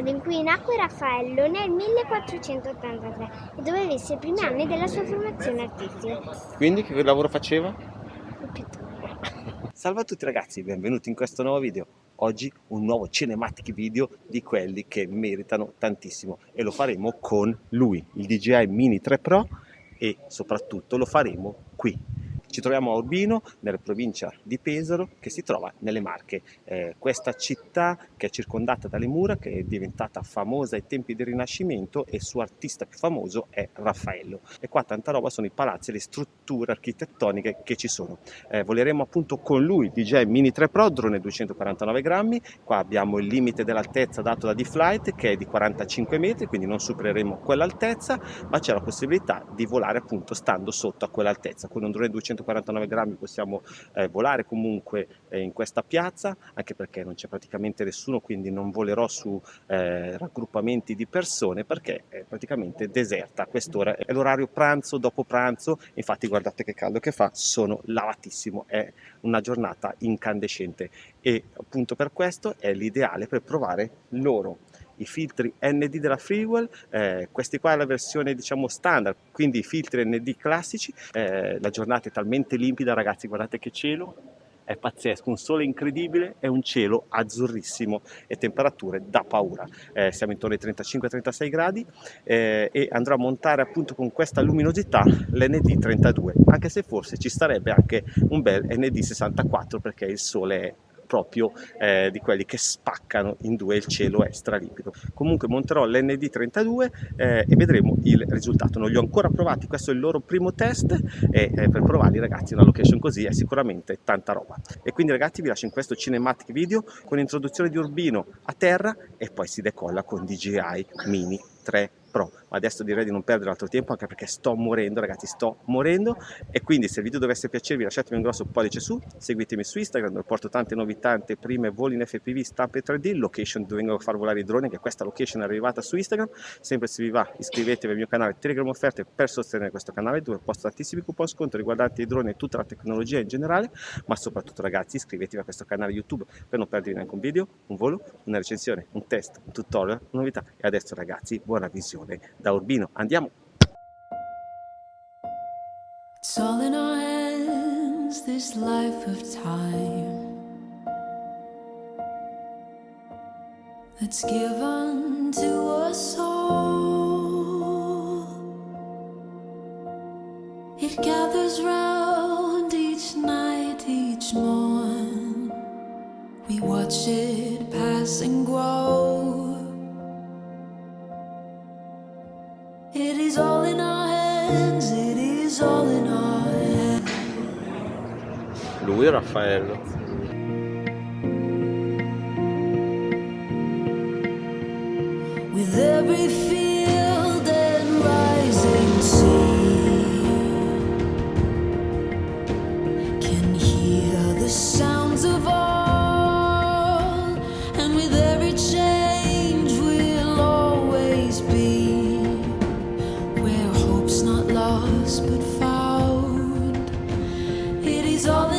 anno in cui nacque Raffaello nel 1483 e dove visse i primi anni della sua formazione artistica. Quindi che lavoro faceva? Il pittore. Salve a tutti ragazzi, benvenuti in questo nuovo video. Oggi un nuovo cinematic video di quelli che meritano tantissimo e lo faremo con lui, il DJI Mini 3 Pro e soprattutto lo faremo qui ci troviamo a Urbino, nella provincia di Pesaro, che si trova nelle Marche. Eh, questa città che è circondata dalle mura, che è diventata famosa ai tempi del Rinascimento e il suo artista più famoso è Raffaello. E qua tanta roba sono i palazzi e le strutture architettoniche che ci sono. Eh, voleremo appunto con lui DJ Mini 3 Pro, drone 249 grammi. Qua abbiamo il limite dell'altezza dato da D-Flight che è di 45 metri, quindi non supereremo quell'altezza, ma c'è la possibilità di volare appunto stando sotto a quell'altezza. Con un drone 249 149 grammi possiamo eh, volare comunque eh, in questa piazza, anche perché non c'è praticamente nessuno, quindi non volerò su eh, raggruppamenti di persone perché è praticamente deserta quest'ora. È l'orario pranzo, dopo pranzo, infatti guardate che caldo che fa, sono lavatissimo, è una giornata incandescente e appunto per questo è l'ideale per provare loro i filtri ND della Freewell, eh, questi qua è la versione diciamo standard, quindi i filtri ND classici, eh, la giornata è talmente limpida ragazzi, guardate che cielo, è pazzesco, un sole incredibile e un cielo azzurrissimo e temperature da paura. Eh, siamo intorno ai 35-36 gradi eh, e andrò a montare appunto con questa luminosità l'ND32, anche se forse ci starebbe anche un bel ND64 perché il sole è proprio eh, di quelli che spaccano in due il cielo è stralimpido. Comunque monterò l'ND32 eh, e vedremo il risultato. Non li ho ancora provati, questo è il loro primo test e eh, per provarli ragazzi una location così è sicuramente tanta roba. E quindi ragazzi vi lascio in questo cinematic video con l'introduzione di Urbino a terra e poi si decolla con DJI Mini 3 Pro. Ma adesso direi di non perdere altro tempo anche perché sto morendo, ragazzi, sto morendo. E quindi se il video dovesse piacervi lasciatemi un grosso pollice su, seguitemi su Instagram dove porto tante novità, prime voli in FPV, stampe 3D, location dove vengo a far volare i droni, che questa location è arrivata su Instagram. Sempre se vi va iscrivetevi al mio canale Telegram Offerte per sostenere questo canale dove posto tantissimi coupon sconto riguardanti i droni e tutta la tecnologia in generale, ma soprattutto ragazzi iscrivetevi a questo canale YouTube per non perdervi neanche un video, un volo, una recensione, un test, un tutorial, una novità. E adesso ragazzi, buona visione da Urbino. Andiamo! It's all in our hands, this life of time That's given to us all It gathers round each night, each morn We watch it pass and grow Lui Raffaello. With every field and rising sea Can hear the sounds of all And with every change we'll always be but found. It is all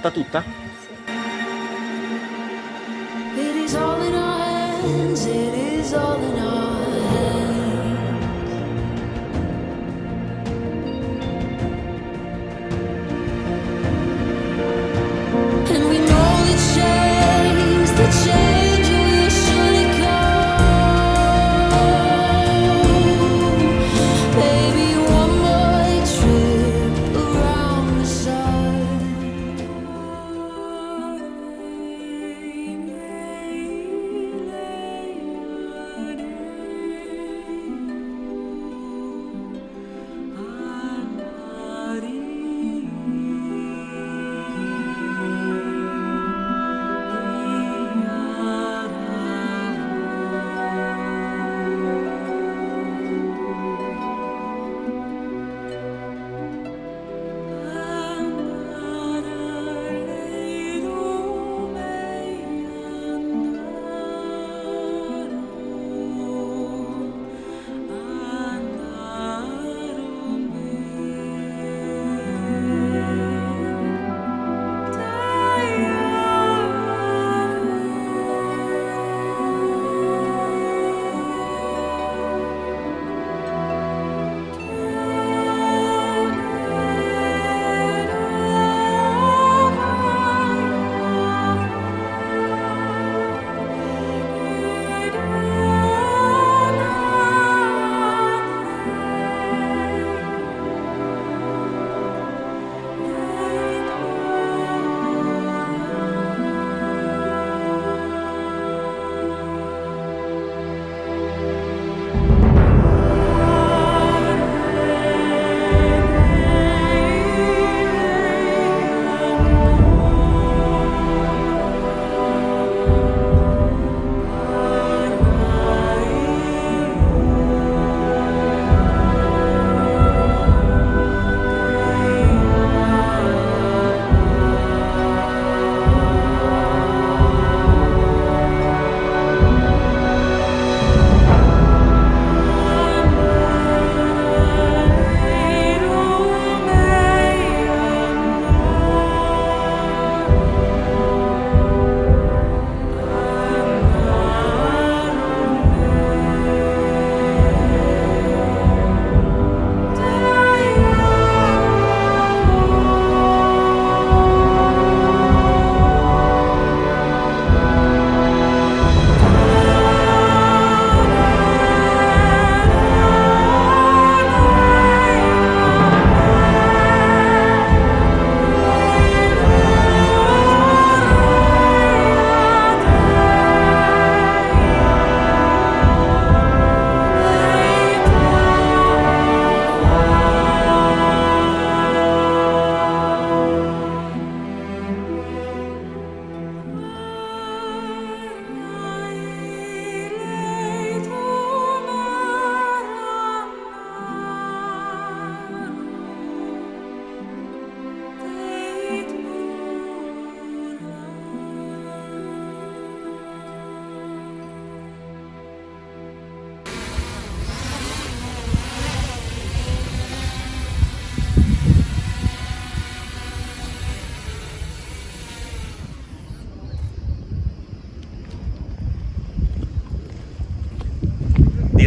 Fatta tutta? It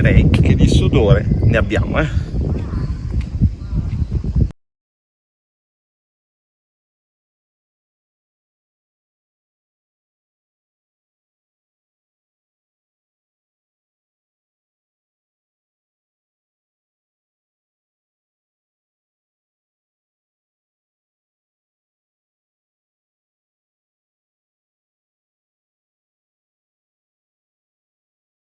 direi che di sudore ne abbiamo, eh.